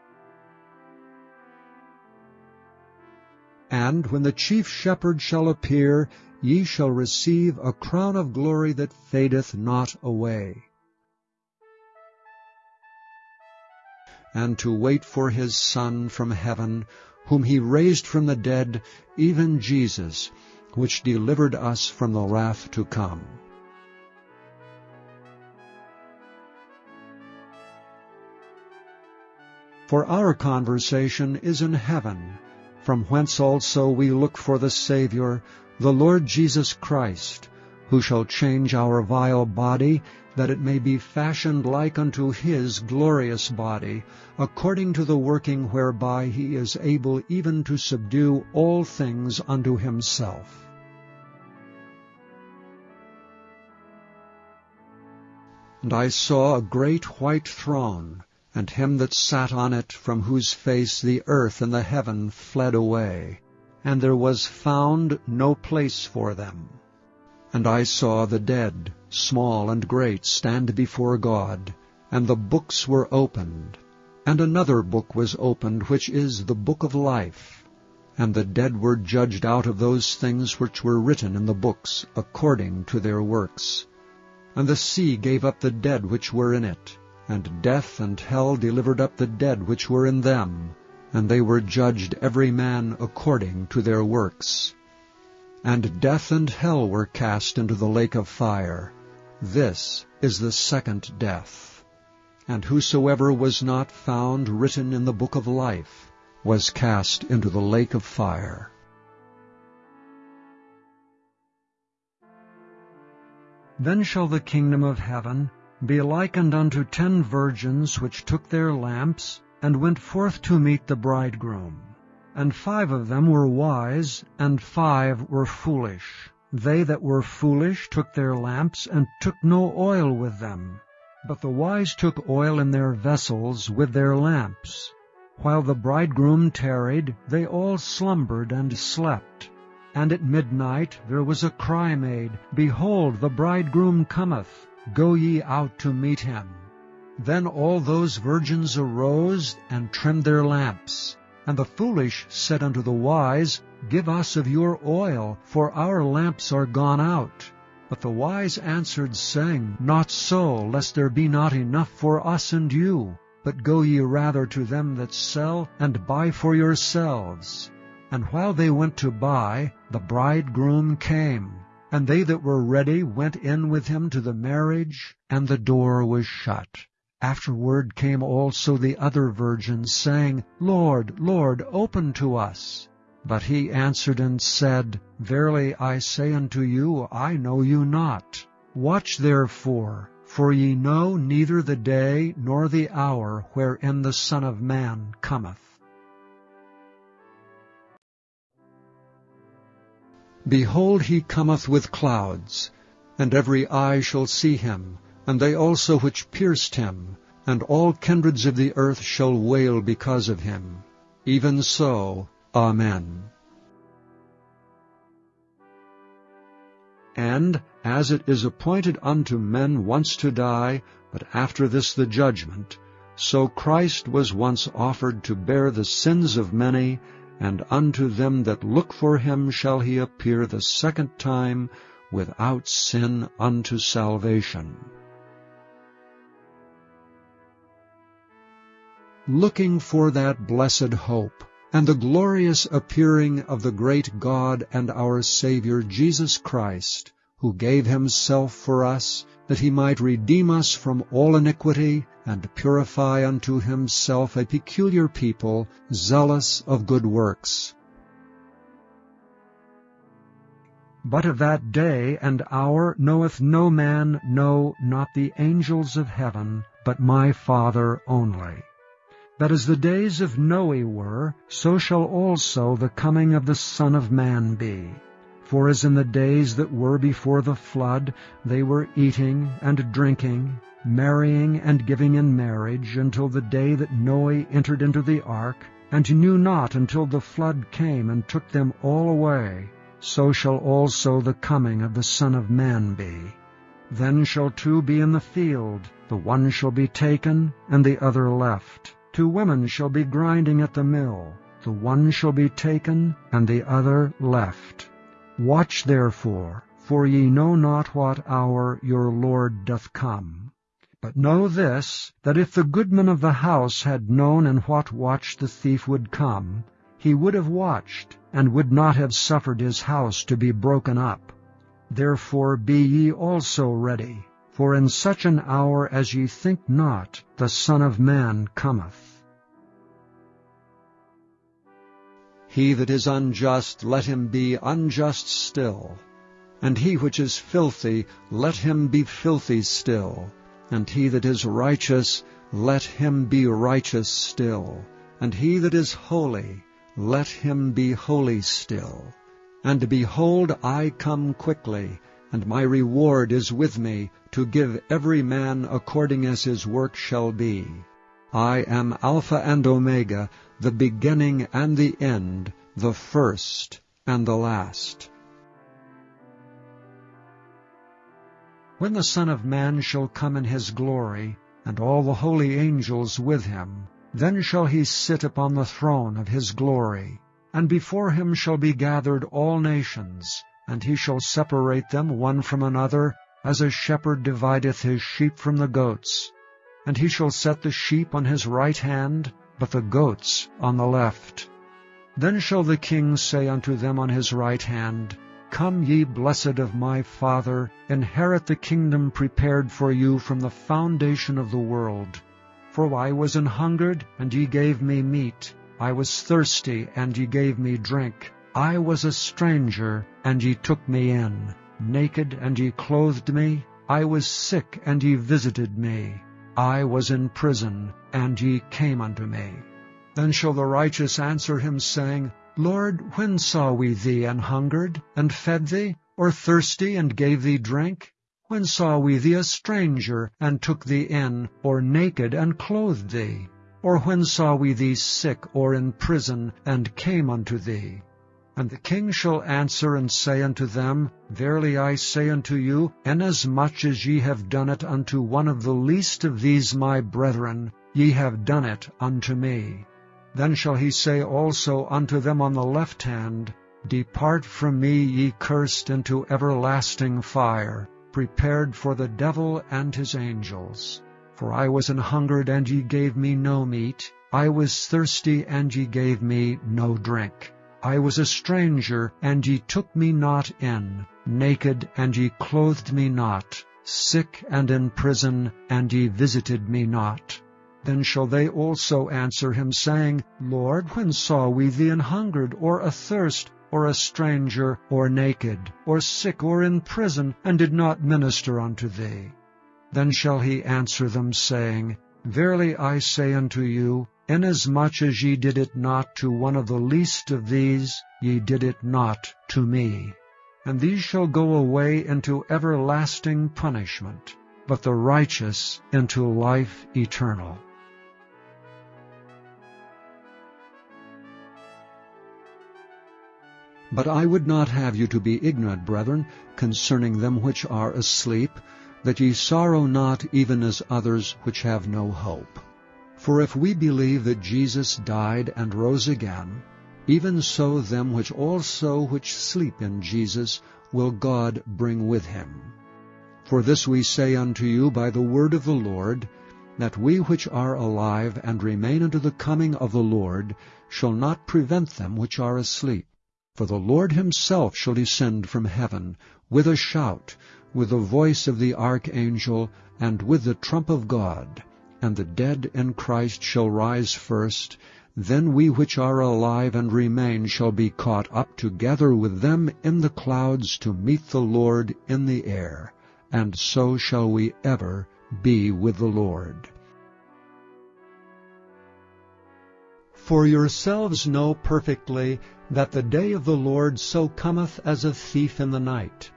And when the chief shepherd shall appear, ye shall receive a crown of glory that fadeth not away. And to wait for his Son from heaven, whom he raised from the dead, even Jesus, which delivered us from the wrath to come. For our conversation is in heaven, from whence also we look for the Saviour, the Lord Jesus Christ, who shall change our vile body, that it may be fashioned like unto his glorious body, according to the working whereby he is able even to subdue all things unto himself. And I saw a great white throne, and him that sat on it, from whose face the earth and the heaven fled away, and there was found no place for them. And I saw the dead, small and great, stand before God, and the books were opened. And another book was opened, which is the book of life. And the dead were judged out of those things which were written in the books, according to their works. And the sea gave up the dead which were in it, and death and hell delivered up the dead which were in them, and they were judged every man according to their works. And death and hell were cast into the lake of fire. This is the second death. And whosoever was not found written in the book of life was cast into the lake of fire. Then shall the kingdom of heaven be likened unto ten virgins which took their lamps, and went forth to meet the bridegroom. And five of them were wise, and five were foolish. They that were foolish took their lamps, and took no oil with them. But the wise took oil in their vessels with their lamps. While the bridegroom tarried, they all slumbered and slept. And at midnight there was a cry made, Behold, the bridegroom cometh, go ye out to meet him. Then all those virgins arose and trimmed their lamps. And the foolish said unto the wise, Give us of your oil, for our lamps are gone out. But the wise answered, saying, Not so, lest there be not enough for us and you. But go ye rather to them that sell, and buy for yourselves. And while they went to buy, the bridegroom came. And they that were ready went in with him to the marriage, and the door was shut. Afterward came also the other virgins, saying, Lord, Lord, open to us. But he answered and said, Verily I say unto you, I know you not. Watch therefore, for ye know neither the day nor the hour wherein the Son of Man cometh. Behold, he cometh with clouds, and every eye shall see him, and they also which pierced him, and all kindreds of the earth shall wail because of him. Even so, Amen. And as it is appointed unto men once to die, but after this the judgment, so Christ was once offered to bear the sins of many, and unto them that look for him shall he appear the second time without sin unto salvation. Looking for that blessed hope, and the glorious appearing of the great God and our Saviour Jesus Christ, who gave himself for us, that he might redeem us from all iniquity, and purify unto himself a peculiar people, zealous of good works. But of that day and hour knoweth no man, no, not the angels of heaven, but my Father only. That as the days of Noe were, so shall also the coming of the Son of Man be. For as in the days that were before the flood, they were eating and drinking, marrying and giving in marriage, until the day that Noe entered into the ark, and knew not until the flood came and took them all away. so shall also the coming of the Son of Man be. Then shall two be in the field, the one shall be taken, and the other left. Two women shall be grinding at the mill, the one shall be taken, and the other left. Watch therefore, for ye know not what hour your Lord doth come. But know this, that if the goodman of the house had known in what watch the thief would come, he would have watched, and would not have suffered his house to be broken up. Therefore be ye also ready, for in such an hour as ye think not, the Son of Man cometh. He that is unjust, let him be unjust still. And he which is filthy, let him be filthy still. And he that is righteous, let him be righteous still. And he that is holy, let him be holy still. And behold, I come quickly, and my reward is with me, to give every man according as his work shall be. I am Alpha and Omega, the beginning and the end, the first and the last. When the Son of Man shall come in his glory, and all the holy angels with him, then shall he sit upon the throne of his glory. And before him shall be gathered all nations, and he shall separate them one from another, as a shepherd divideth his sheep from the goats. And he shall set the sheep on his right hand, but the goats on the left. Then shall the king say unto them on his right hand, Come ye blessed of my Father, inherit the kingdom prepared for you from the foundation of the world. For I was an hungered, and ye gave me meat. I was thirsty, and ye gave me drink. I was a stranger, and ye took me in. Naked, and ye clothed me. I was sick, and ye visited me. I was in prison, and ye came unto me. Then shall the righteous answer him, saying, Lord, when saw we thee an hungered, and fed thee, or thirsty, and gave thee drink? When saw we thee a stranger, and took thee in, or naked, and clothed thee? Or when saw we thee sick or in prison, and came unto thee? And the king shall answer and say unto them, Verily I say unto you, inasmuch as ye have done it unto one of the least of these my brethren, ye have done it unto me. Then shall he say also unto them on the left hand, Depart from me, ye cursed, into everlasting fire, prepared for the devil and his angels. For I was an hungered, and ye gave me no meat. I was thirsty, and ye gave me no drink. I was a stranger, and ye took me not in. Naked, and ye clothed me not. Sick and in prison, and ye visited me not. Then shall they also answer him, saying, Lord, when saw we thee an hungered, or athirst, or a stranger, or naked, or sick, or in prison, and did not minister unto thee? Then shall he answer them, saying, Verily I say unto you, inasmuch as ye did it not to one of the least of these, ye did it not to me. And these shall go away into everlasting punishment, but the righteous into life eternal. But I would not have you to be ignorant, brethren, concerning them which are asleep, that ye sorrow not even as others which have no hope. For if we believe that Jesus died and rose again, even so them which also which sleep in Jesus will God bring with him. For this we say unto you by the word of the Lord, that we which are alive and remain unto the coming of the Lord shall not prevent them which are asleep. For the Lord himself shall descend from heaven with a shout, with the voice of the archangel, and with the trump of God. And the dead in Christ shall rise first. Then we which are alive and remain shall be caught up together with them in the clouds to meet the Lord in the air. And so shall we ever be with the Lord. For yourselves know perfectly that the day of the Lord so cometh as a thief in the night.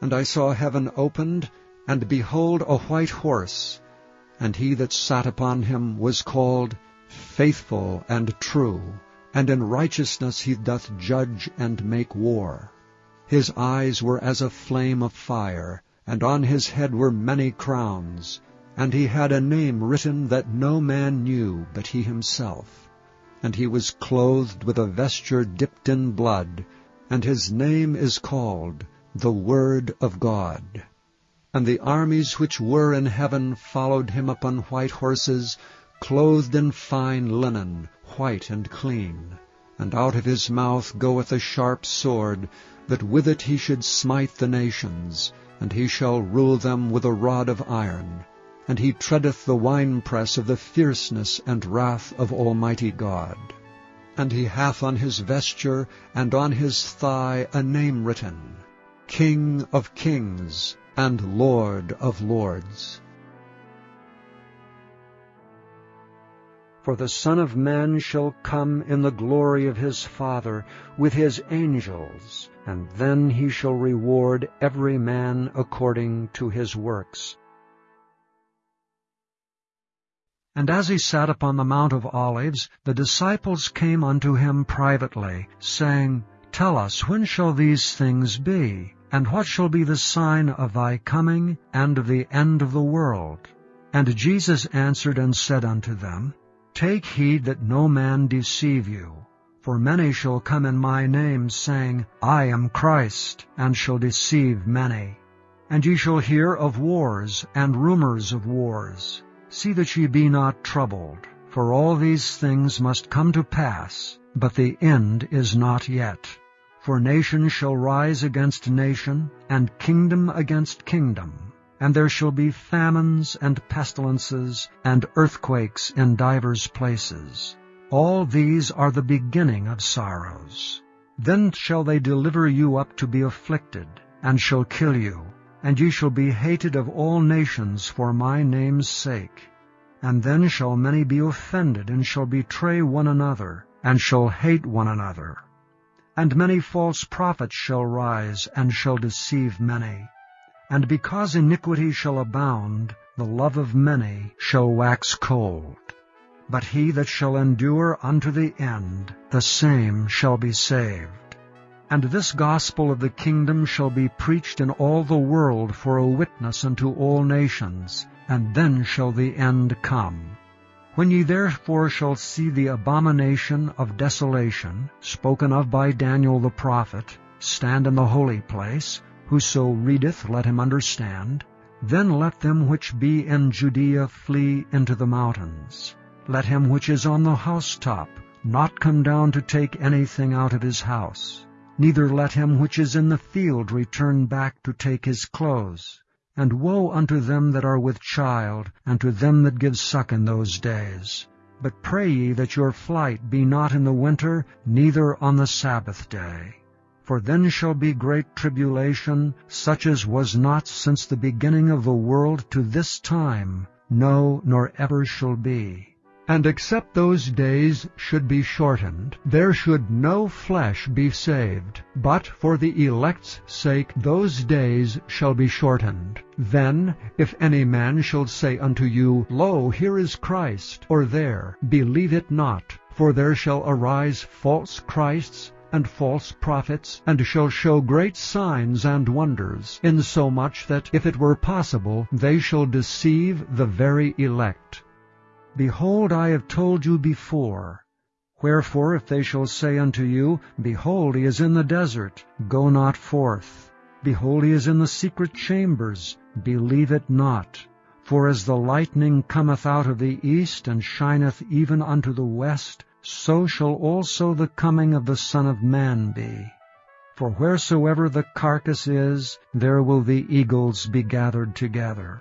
And I saw heaven opened, and behold a white horse, and he that sat upon him was called Faithful and True, and in righteousness he doth judge and make war. His eyes were as a flame of fire, and on his head were many crowns, and he had a name written that no man knew but he himself. And he was clothed with a vesture dipped in blood, and his name is called the Word of God. And the armies which were in heaven followed him upon white horses, clothed in fine linen, white and clean. And out of his mouth goeth a sharp sword, that with it he should smite the nations, and he shall rule them with a rod of iron. And he treadeth the winepress of the fierceness and wrath of Almighty God. And he hath on his vesture and on his thigh a name written, King of kings and Lord of lords. For the Son of Man shall come in the glory of his Father with his angels, and then he shall reward every man according to his works. And as he sat upon the Mount of Olives, the disciples came unto him privately, saying, Tell us, when shall these things be? And what shall be the sign of thy coming and of the end of the world? And Jesus answered and said unto them, Take heed that no man deceive you. For many shall come in my name, saying, I am Christ, and shall deceive many. And ye shall hear of wars and rumors of wars. See that ye be not troubled, for all these things must come to pass, but the end is not yet. For nation shall rise against nation, and kingdom against kingdom and there shall be famines and pestilences and earthquakes in divers places. All these are the beginning of sorrows. Then shall they deliver you up to be afflicted, and shall kill you, and ye shall be hated of all nations for my name's sake. And then shall many be offended, and shall betray one another, and shall hate one another. And many false prophets shall rise, and shall deceive many. And because iniquity shall abound, the love of many shall wax cold. But he that shall endure unto the end, the same shall be saved. And this gospel of the kingdom shall be preached in all the world for a witness unto all nations, and then shall the end come. When ye therefore shall see the abomination of desolation, spoken of by Daniel the prophet, stand in the holy place, Whoso readeth, let him understand. Then let them which be in Judea flee into the mountains. Let him which is on the housetop not come down to take anything out of his house. Neither let him which is in the field return back to take his clothes. And woe unto them that are with child, and to them that give suck in those days. But pray ye that your flight be not in the winter, neither on the Sabbath day. For then shall be great tribulation, such as was not since the beginning of the world to this time, no, nor ever shall be. And except those days should be shortened, there should no flesh be saved. But for the elect's sake those days shall be shortened. Then, if any man shall say unto you, Lo, here is Christ, or there, believe it not. For there shall arise false Christs, and false prophets, and shall show great signs and wonders, insomuch that, if it were possible, they shall deceive the very elect. Behold, I have told you before. Wherefore, if they shall say unto you, Behold, he is in the desert, go not forth. Behold, he is in the secret chambers, believe it not. For as the lightning cometh out of the east, and shineth even unto the west, so shall also the coming of the Son of Man be. For wheresoever the carcass is, there will the eagles be gathered together.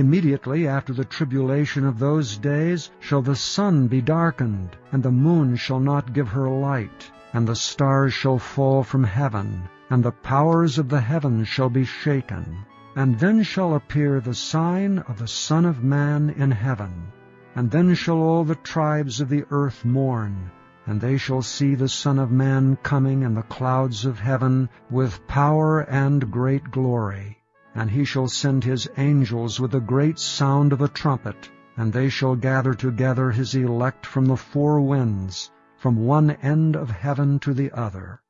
Immediately after the tribulation of those days shall the sun be darkened, and the moon shall not give her light, and the stars shall fall from heaven, and the powers of the heavens shall be shaken. And then shall appear the sign of the Son of Man in heaven. And then shall all the tribes of the earth mourn, and they shall see the Son of Man coming in the clouds of heaven with power and great glory. And he shall send his angels with a great sound of a trumpet, and they shall gather together his elect from the four winds, from one end of heaven to the other.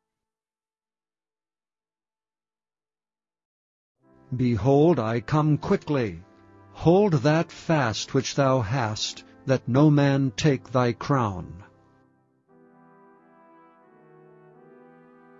Behold, I come quickly. Hold that fast which thou hast, that no man take thy crown.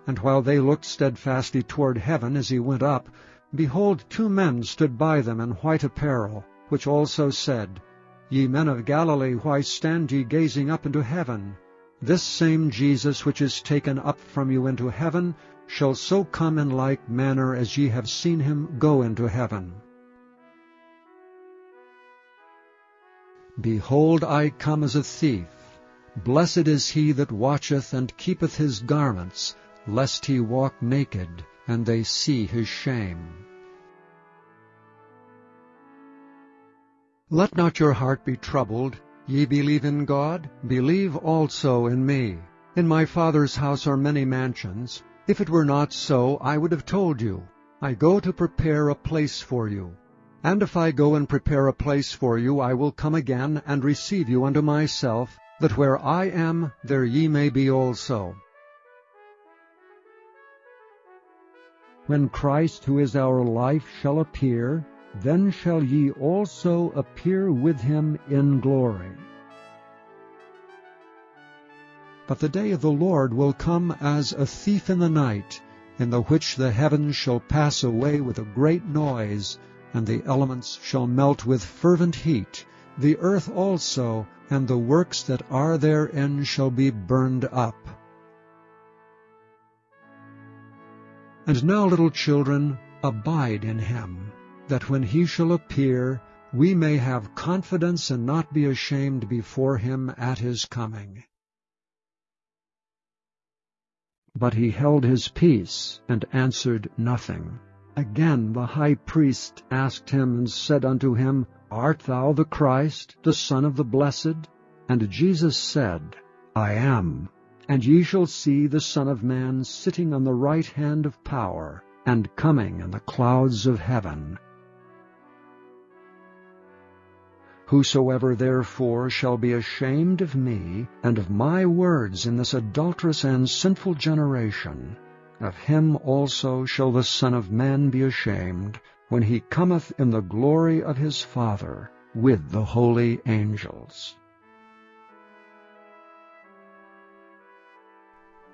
And while they looked steadfastly toward heaven as he went up, behold, two men stood by them in white apparel, which also said, Ye men of Galilee, why stand ye gazing up into heaven? This same Jesus which is taken up from you into heaven shall so come in like manner as ye have seen him go into heaven. Behold, I come as a thief. Blessed is he that watcheth and keepeth his garments, lest he walk naked, and they see his shame. Let not your heart be troubled. Ye believe in God, believe also in me. In my Father's house are many mansions. If it were not so, I would have told you. I go to prepare a place for you. And if I go and prepare a place for you, I will come again and receive you unto myself, that where I am, there ye may be also. When Christ, who is our life, shall appear, then shall ye also appear with him in glory. But the day of the Lord will come as a thief in the night, in the which the heavens shall pass away with a great noise, and the elements shall melt with fervent heat. The earth also and the works that are therein shall be burned up. And now, little children, abide in him, that when he shall appear, we may have confidence and not be ashamed before him at his coming. But he held his peace, and answered nothing. Again the high priest asked him, and said unto him, Art thou the Christ, the Son of the Blessed? And Jesus said, I am. And ye shall see the Son of Man sitting on the right hand of power, and coming in the clouds of heaven. Whosoever therefore shall be ashamed of me and of my words in this adulterous and sinful generation, of him also shall the Son of Man be ashamed, when he cometh in the glory of his Father with the holy angels.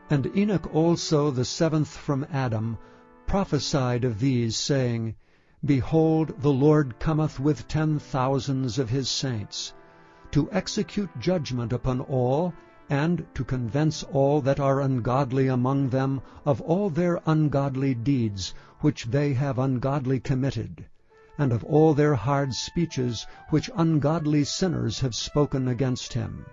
And Enoch also, the seventh from Adam, prophesied of these, saying, Behold, the Lord cometh with ten thousands of his saints, to execute judgment upon all, and to convince all that are ungodly among them of all their ungodly deeds which they have ungodly committed, and of all their hard speeches which ungodly sinners have spoken against him.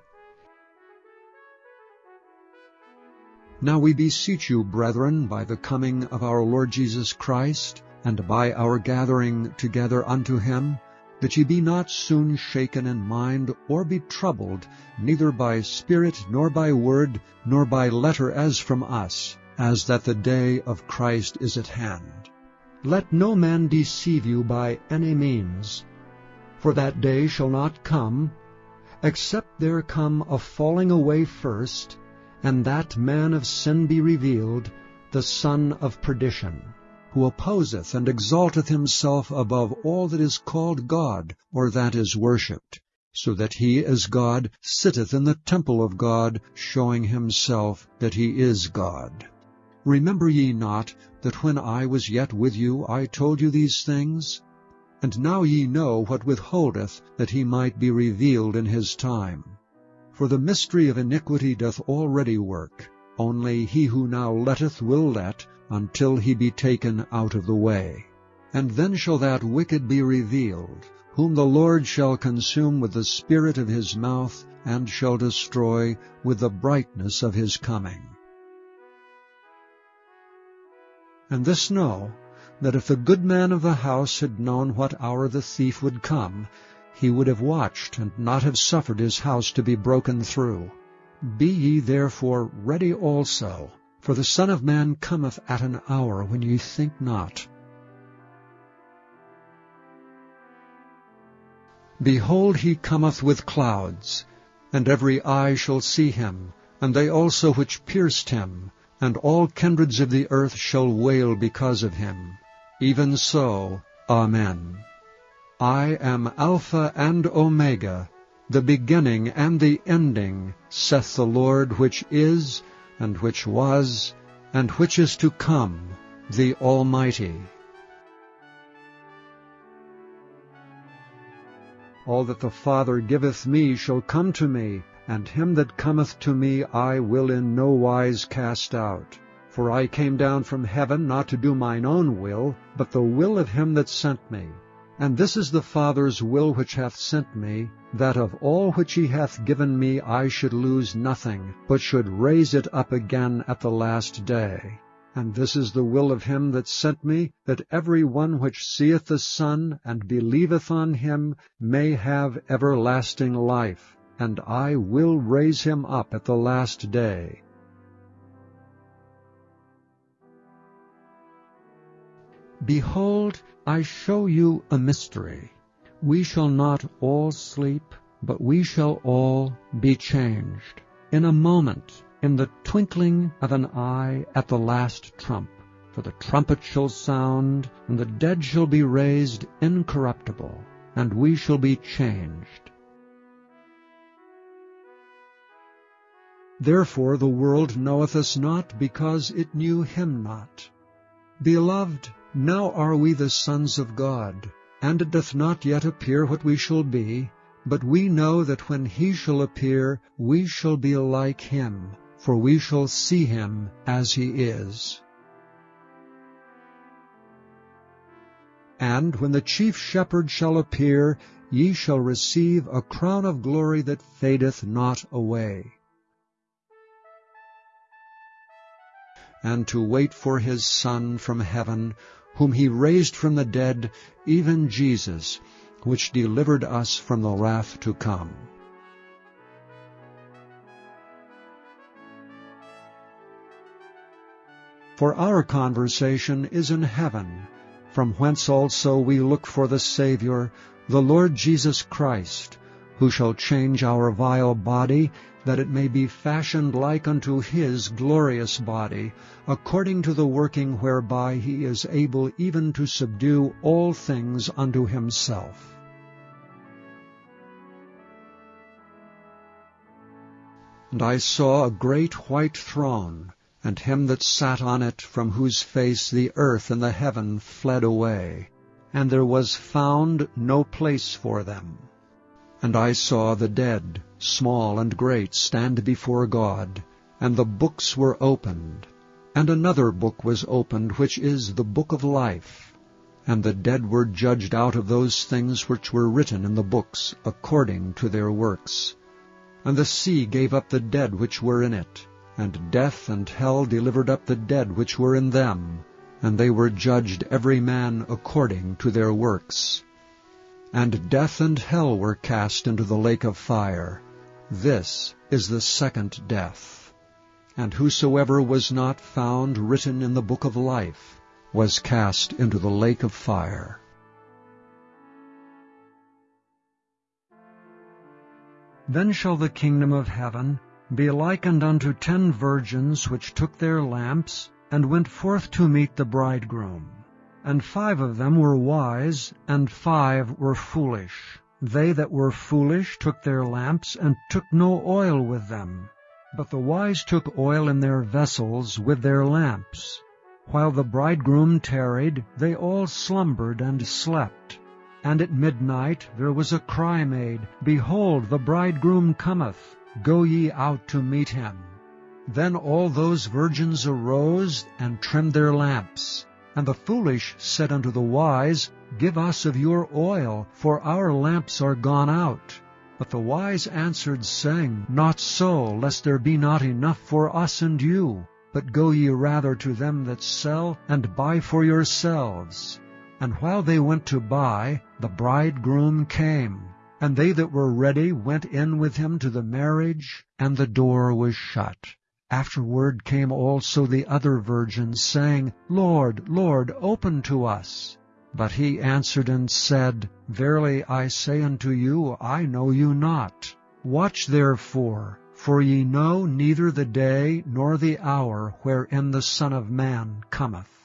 Now we beseech you, brethren, by the coming of our Lord Jesus Christ, and by our gathering together unto him, that ye be not soon shaken in mind, or be troubled, neither by spirit, nor by word, nor by letter as from us, as that the day of Christ is at hand. Let no man deceive you by any means, for that day shall not come, except there come a falling away first, and that man of sin be revealed, the son of perdition who opposeth and exalteth himself above all that is called God, or that is worshipped, so that he as God sitteth in the temple of God, showing himself that he is God. Remember ye not that when I was yet with you I told you these things? And now ye know what withholdeth that he might be revealed in his time. For the mystery of iniquity doth already work, only he who now letteth will let, until he be taken out of the way. And then shall that wicked be revealed, whom the Lord shall consume with the spirit of his mouth, and shall destroy with the brightness of his coming. And this know, that if the good man of the house had known what hour the thief would come, he would have watched, and not have suffered his house to be broken through. Be ye therefore ready also, for the Son of Man cometh at an hour when ye think not. Behold, he cometh with clouds, and every eye shall see him, and they also which pierced him, and all kindreds of the earth shall wail because of him. Even so, Amen. I am Alpha and Omega, the beginning and the ending, saith the Lord, which is, and which was, and which is to come, the Almighty. All that the Father giveth me shall come to me, and him that cometh to me I will in no wise cast out. For I came down from heaven not to do mine own will, but the will of him that sent me. And this is the Father's will which hath sent me, that of all which he hath given me I should lose nothing, but should raise it up again at the last day. And this is the will of him that sent me, that every one which seeth the Son, and believeth on him, may have everlasting life, and I will raise him up at the last day. Behold, I show you a mystery. We shall not all sleep, but we shall all be changed. In a moment, in the twinkling of an eye at the last trump. For the trumpet shall sound, and the dead shall be raised incorruptible, and we shall be changed. Therefore the world knoweth us not, because it knew him not. Beloved, now are we the sons of God, and it doth not yet appear what we shall be, but we know that when he shall appear, we shall be like him, for we shall see him as he is. And when the chief shepherd shall appear, ye shall receive a crown of glory that fadeth not away. And to wait for his Son from heaven, whom he raised from the dead, even Jesus, which delivered us from the wrath to come. For our conversation is in heaven, from whence also we look for the Saviour, the Lord Jesus Christ, who shall change our vile body, that it may be fashioned like unto his glorious body, according to the working whereby he is able even to subdue all things unto himself. And I saw a great white throne, and him that sat on it, from whose face the earth and the heaven fled away, and there was found no place for them. And I saw the dead, small and great, stand before God, and the books were opened. And another book was opened, which is the book of life. And the dead were judged out of those things which were written in the books, according to their works. And the sea gave up the dead which were in it, and death and hell delivered up the dead which were in them, and they were judged every man according to their works. And death and hell were cast into the lake of fire. This is the second death. And whosoever was not found written in the book of life was cast into the lake of fire. Then shall the kingdom of heaven be likened unto ten virgins which took their lamps, and went forth to meet the bridegroom. And five of them were wise, and five were foolish. They that were foolish took their lamps, and took no oil with them. But the wise took oil in their vessels with their lamps. While the bridegroom tarried, they all slumbered and slept. And at midnight there was a cry made, Behold, the bridegroom cometh, Go ye out to meet him. Then all those virgins arose and trimmed their lamps. And the foolish said unto the wise, Give us of your oil, for our lamps are gone out. But the wise answered, saying, Not so, lest there be not enough for us and you. But go ye rather to them that sell, and buy for yourselves. And while they went to buy, the bridegroom came. And they that were ready went in with him to the marriage, and the door was shut. Afterward came also the other virgins, saying, Lord, Lord, open to us. But he answered and said, Verily I say unto you, I know you not. Watch therefore, For ye know neither the day nor the hour wherein the Son of Man cometh.